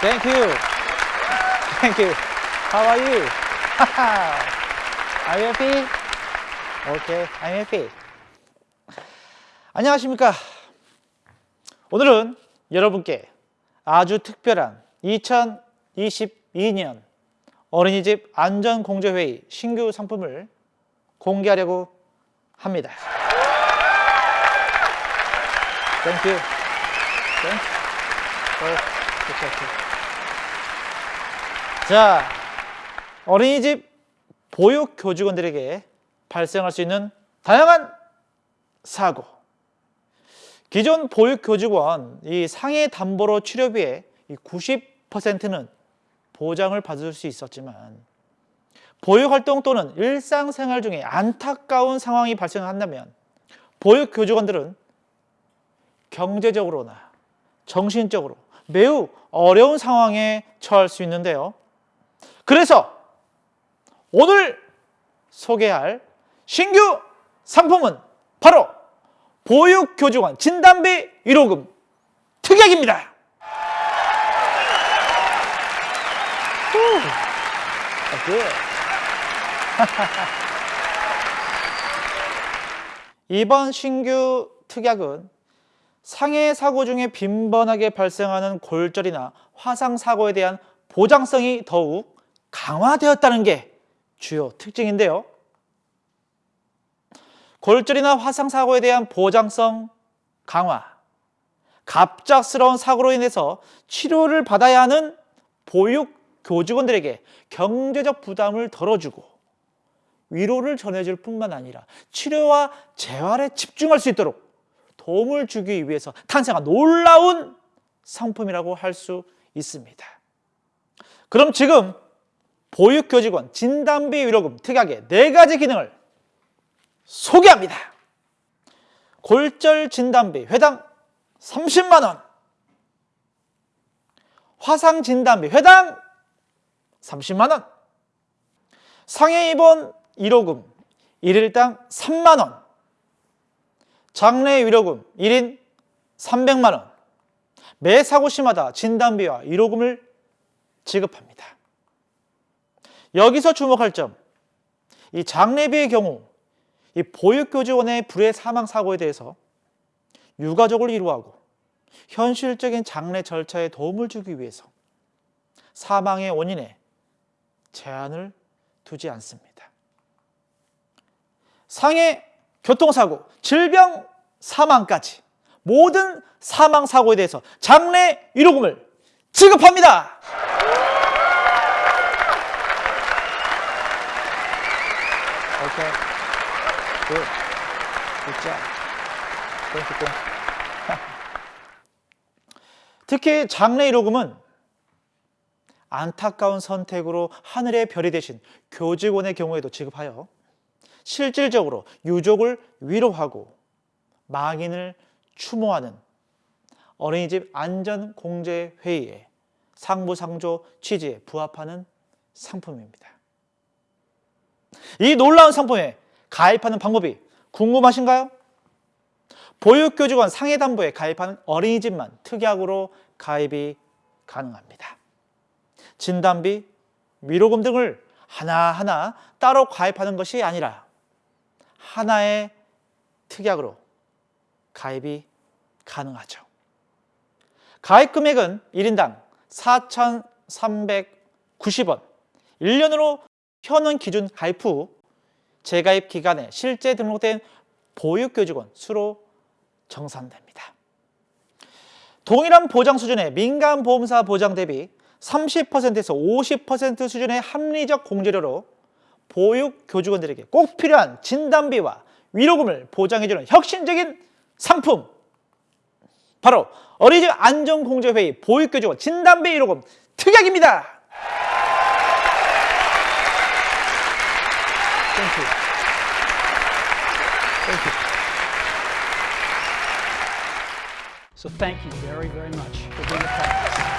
Thank you. Thank you. How are you? are you happy? Okay, I'm happy. 안녕하십니까. 오늘은 여러분께 아주 특별한 2022년 어린이집 안전공제회의 신규 상품을 공개하려고 합니다. Thank you. Thank you. 어, 오케이. 자, 어린이집 보육 교직원들에게 발생할 수 있는 다양한 사고. 기존 보육 교직원 이 상해 담보로 치료비의 90%는 보장을 받을 수 있었지만 보육 활동 또는 일상생활 중에 안타까운 상황이 발생한다면 보육 교직원들은 경제적으로나 정신적으로 매우 어려운 상황에 처할 수 있는데요. 그래서 오늘 소개할 신규 상품은 바로 보육교직원 진단비 1호금 특약입니다. 이번 신규 특약은 상해 사고 중에 빈번하게 발생하는 골절이나 화상 사고에 대한 보장성이 더욱 강화되었다는 게 주요 특징인데요. 골절이나 화상 사고에 대한 보장성 강화, 갑작스러운 사고로 인해서 치료를 받아야 하는 보육 교직원들에게 경제적 부담을 덜어주고 위로를 전해줄 뿐만 아니라 치료와 재활에 집중할 수 있도록 도움을 주기 위해서 탄생한 놀라운 상품이라고 할 수 있습니다. 그럼 지금 보육교직원 진단비 위로금 특약의 네 가지 기능을 소개합니다. 골절 진단비 회당 30만 원 화상 진단비 회당 30만 원 상해 입원 1호금 1일당 3만 원 장래 위로금 1인 300만 원 매 사고 시마다 진단비와 위로금을 지급합니다. 여기서 주목할 점, 이 장례비의 경우 이 보육교직원의 불의 사망 사고에 대해서 유가족을 위로하고 현실적인 장례 절차에 도움을 주기 위해서 사망의 원인에 제한을 두지 않습니다. 상해 교통사고, 질병, 사망까지 모든 사망 사고에 대해서 장례 위로금을 지급합니다. 오케이. Good. Good job. Thank you, thank you. 특히 장례 위로금은 안타까운 선택으로 하늘의 별이 되신 교직원의 경우에도 지급하여 실질적으로 유족을 위로하고 망인을 추모하는 어린이집 안전공제회의의 상부상조 취지에 부합하는 상품입니다. 이 놀라운 상품에 가입하는 방법이 궁금하신가요? 보육교직원 상해담보에 가입하는 어린이집만 특약으로 가입이 가능합니다. 진단비, 위로금 등을 하나하나 따로 가입하는 것이 아니라 하나의 특약으로 가입이 가능하죠. 가입 금액은 1인당 4,390원, 1년으로 현원 기준 가입 후 재가입 기간에 실제 등록된 보육교직원 수로 정산됩니다. 동일한 보장 수준의 민간보험사 보장 대비 30%에서 50% 수준의 합리적 공제료로 보육교직원들에게 꼭 필요한 진단비와 위로금을 보장해주는 혁신적인 상품 바로 어린이집 안전공제회의 보육교직원 진단비 위로금 특약입니다. Thank you. Thank you. So thank you very, very much for being a part of this.